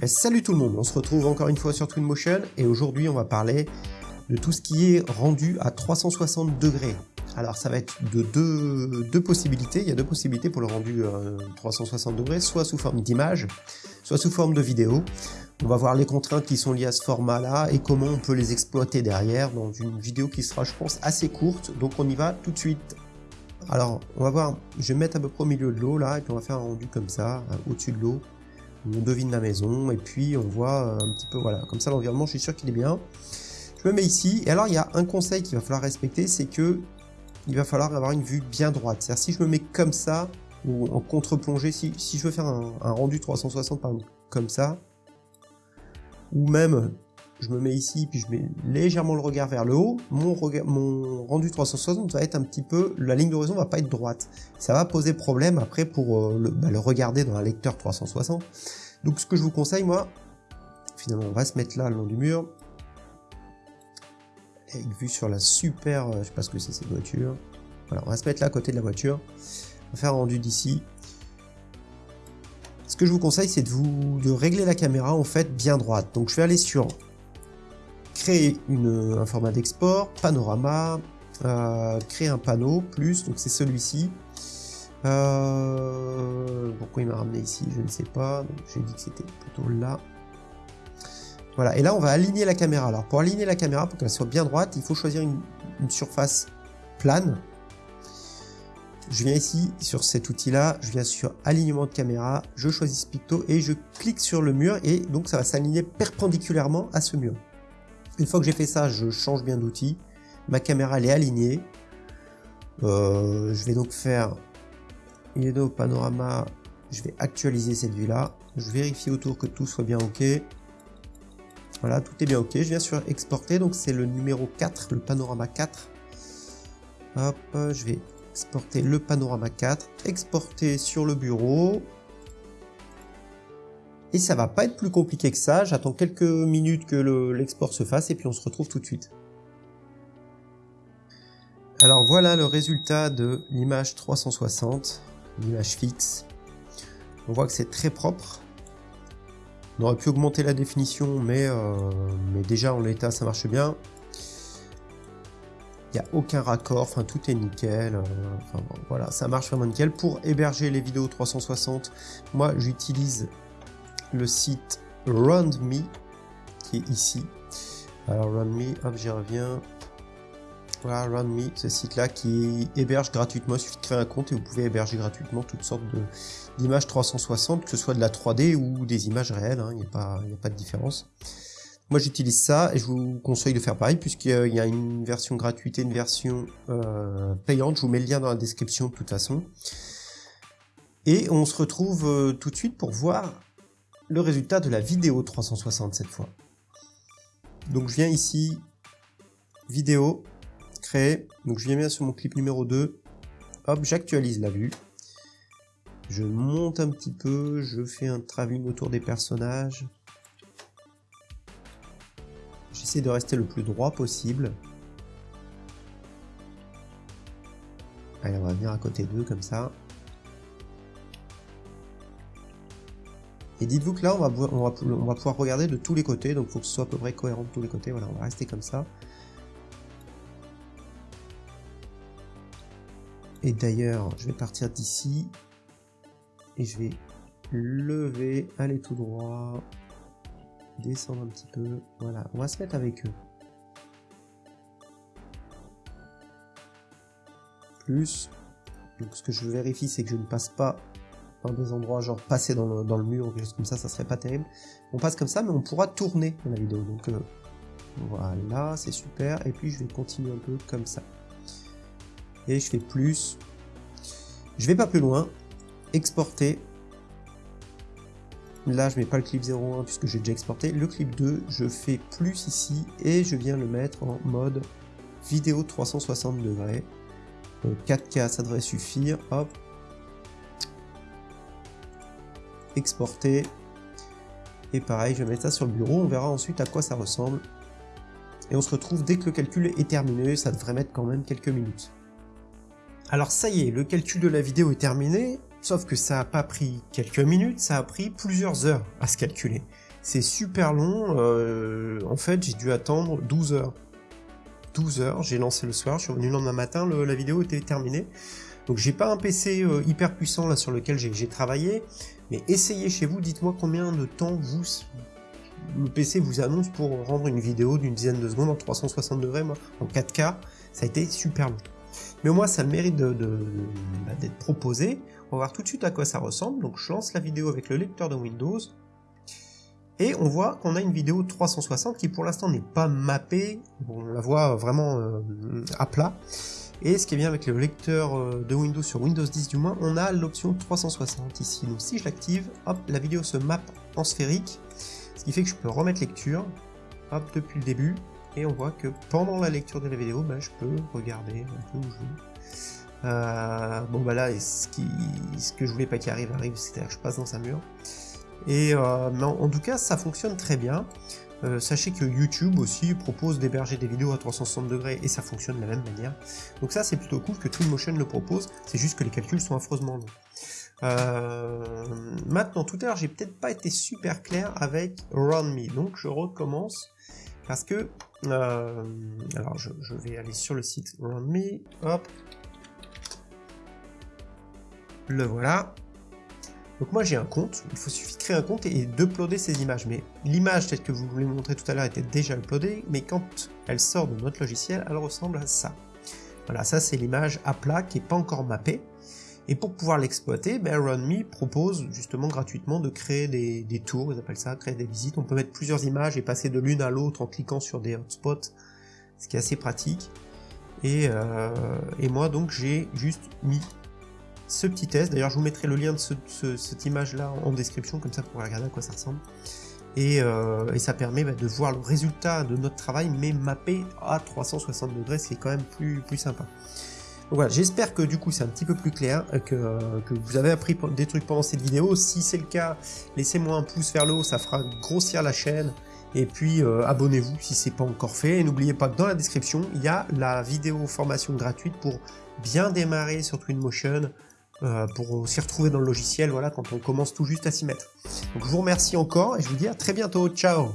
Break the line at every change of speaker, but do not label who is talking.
Ben, salut tout le monde, on se retrouve encore une fois sur Twinmotion et aujourd'hui on va parler de tout ce qui est rendu à 360 degrés. Alors ça va être de deux, possibilités, il y a deux possibilités pour le rendu 360 euh, degrés, soit sous forme d'image, soit sous forme de vidéo. On va voir les contraintes qui sont liées à ce format-là et comment on peut les exploiter derrière dans une vidéo qui sera, je pense, assez courte. Donc on y va tout de suite. Alors, on va voir, je vais mettre à peu près au milieu de l'eau là, et puis on va faire un rendu comme ça, euh, au-dessus de l'eau. On devine la maison, et puis on voit euh, un petit peu, voilà, comme ça l'environnement, je suis sûr qu'il est bien. Je me mets ici, et alors il y a un conseil qu'il va falloir respecter, c'est que il va falloir avoir une vue bien droite. C'est-à-dire si je me mets comme ça, ou en contre-plongée, si, je veux faire un, rendu 360 par comme ça, ou même je me mets ici, puis je mets légèrement le regard vers le haut, mon, mon rendu 360 va être un petit peu, la ligne d'horizon va pas être droite. Ça va poser problème après pour euh, le, bah, le, regarder dans un lecteur 360. Donc ce que je vous conseille, moi, finalement on va se mettre là le long du mur, avec vue sur la super, euh, je sais pas ce que c'est cette voiture. Voilà, on va se mettre là à côté de la voiture, on va faire un rendu d'ici. Ce que je vous conseille, c'est de vous de régler la caméra en fait bien droite. Donc je vais aller sur créer un format d'export, panorama, euh, créer un panneau, plus, donc c'est celui-ci. Euh, pourquoi il m'a ramené ici Je ne sais pas. J'ai dit que c'était plutôt là. Voilà, et là on va aligner la caméra. Alors pour aligner la caméra, pour qu'elle soit bien droite, il faut choisir une, une surface plane. Je viens ici sur cet outil là, je viens sur alignement de caméra, je choisis Picto et je clique sur le mur et donc ça va s'aligner perpendiculairement à ce mur. Une fois que j'ai fait ça, je change bien d'outil. Ma caméra elle est alignée. Euh, je vais donc faire une panorama. Je vais actualiser cette vue là. Je vérifie autour que tout soit bien ok. Voilà, tout est bien ok. Je viens sur exporter. Donc c'est le numéro 4, le panorama 4. Hop, je vais exporter le panorama 4. Exporter sur le bureau. Et ça va pas être plus compliqué que ça, j'attends quelques minutes que l'export se fasse et puis on se retrouve tout de suite. Alors voilà le résultat de l'image 360, l'image fixe. On voit que c'est très propre. On aurait pu augmenter la définition, mais, euh, mais déjà en l'état ça marche bien. Il n'y a aucun raccord, enfin tout est nickel. Euh, voilà, ça marche vraiment nickel. Pour héberger les vidéos 360, moi j'utilise le site RoundMe qui est ici. Alors RoundMe, hop j'y reviens. Voilà RoundMe, ce site là qui héberge gratuitement, il suffit de créer un compte et vous pouvez héberger gratuitement toutes sortes d'images 360, que ce soit de la 3D ou des images réelles, hein. il n'y a, pas, a pas de différence. Moi j'utilise ça et je vous conseille de faire pareil puisqu'il y a une version gratuite et une version euh, payante. Je vous mets le lien dans la description de toute façon. Et on se retrouve euh, tout de suite pour voir le résultat de la vidéo 360 cette fois. Donc je viens ici, vidéo, créer, donc je viens bien sur mon clip numéro 2, hop, j'actualise la vue, je monte un petit peu, je fais un travelling autour des personnages, j'essaie de rester le plus droit possible, allez on va venir à côté d'eux comme ça, Et dites-vous que là, on va, on, va, pouvoir regarder de tous les côtés, donc il faut que ce soit à peu près cohérent de tous les côtés. Voilà, on va rester comme ça. Et d'ailleurs, je vais partir d'ici. Et je vais lever, aller tout droit, descendre un petit peu. Voilà, on va se mettre avec eux. Plus. Donc ce que je vérifie, c'est que je ne passe pas des endroits genre passer dans le, mur ou quelque chose comme ça, ça serait pas terrible. On passe comme ça, mais on pourra tourner la vidéo. Donc euh, voilà, c'est super. Et puis je vais continuer un peu comme ça. Et je fais plus. Je vais pas plus loin. Exporter. Là, je mets pas le clip 01 puisque j'ai déjà exporté. Le clip 2, je fais plus ici et je viens le mettre en mode vidéo 360 degrés. 4K, ça devrait suffire. Hop, exporter. Et pareil, je vais mettre ça sur le bureau, on verra ensuite à quoi ça ressemble. Et on se retrouve dès que le calcul est terminé, ça devrait mettre quand même quelques minutes. Alors ça y est, le calcul de la vidéo est terminé, sauf que ça a pas pris quelques minutes, ça a pris plusieurs heures à se calculer. C'est super long, euh, en fait j'ai dû attendre 12 heures. 12 heures, j'ai lancé le soir, je suis revenu le lendemain matin, la vidéo était terminée. Donc j'ai pas un PC euh, hyper puissant là sur lequel j'ai travaillé, mais essayez chez vous, dites-moi combien de temps vous le PC vous annonce pour rendre une vidéo d'une dizaine de secondes en 360 degrés, moi, en 4K, ça a été super long. Mais au moins ça mérite bah, d'être proposé. On va voir tout de suite à quoi ça ressemble. Donc je lance la vidéo avec le lecteur de Windows. Et on voit qu'on a une vidéo 360 qui pour l'instant n'est pas mappée. On la voit vraiment euh, à plat. Et ce qui est bien avec le lecteur euh, de Windows sur Windows 10 du moins, on a l'option 360 ici. Donc si je l'active, hop, la vidéo se map en sphérique. Ce qui fait que je peux remettre lecture, hop, depuis le début. Et on voit que pendant la lecture de la vidéo, bah, je peux regarder un peu où je veux. Bon bah là, ce que je voulais pas qu'il arrive arrive, c'est-à-dire que je passe dans un mur. Et euh, en, tout cas, ça fonctionne très bien. Euh, sachez que YouTube aussi propose d'héberger des vidéos à 360 degrés et ça fonctionne de la même manière. Donc ça c'est plutôt cool que Twinmotion le propose, c'est juste que les calculs sont affreusement longs. Euh, maintenant, tout à l'heure j'ai peut-être pas été super clair avec Run Me, donc je recommence parce que, euh, alors je, vais aller sur le site Run Me, hop, le voilà, donc moi j'ai un compte, il faut suffit de créer un compte et d'uploader ces images. Mais l'image telle que vous voulez montrer tout à l'heure était déjà uploadée, mais quand elle sort de notre logiciel, elle ressemble à ça. Voilà, ça c'est l'image à plat qui n'est pas encore mappée. Et pour pouvoir l'exploiter, ben RunMe propose justement gratuitement de créer des, tours, ils appellent ça, créer des visites. On peut mettre plusieurs images et passer de l'une à l'autre en cliquant sur des hotspots, ce qui est assez pratique. Et, euh, et moi donc j'ai juste mis ce petit test. D'ailleurs, je vous mettrai le lien de cette image-là en description, comme ça vous pourrez regarder à quoi ça ressemble. Et, euh, ça permet bah, de voir le résultat de notre travail, mais mappé à 360 degrés, ce qui est quand même plus, plus sympa. Donc voilà, j'espère que du coup c'est un petit peu plus clair, euh, que, euh, que, vous avez appris des trucs pendant cette vidéo. Si c'est le cas, laissez-moi un pouce vers le haut, ça fera grossir la chaîne. Et puis abonnez-vous si c'est pas encore fait. Et n'oubliez pas que dans la description, il y a la vidéo formation gratuite pour bien démarrer sur Twinmotion, euh, pour s'y retrouver dans le logiciel voilà, quand on commence tout juste à s'y mettre. Donc je vous remercie encore et je vous dis à très bientôt. Ciao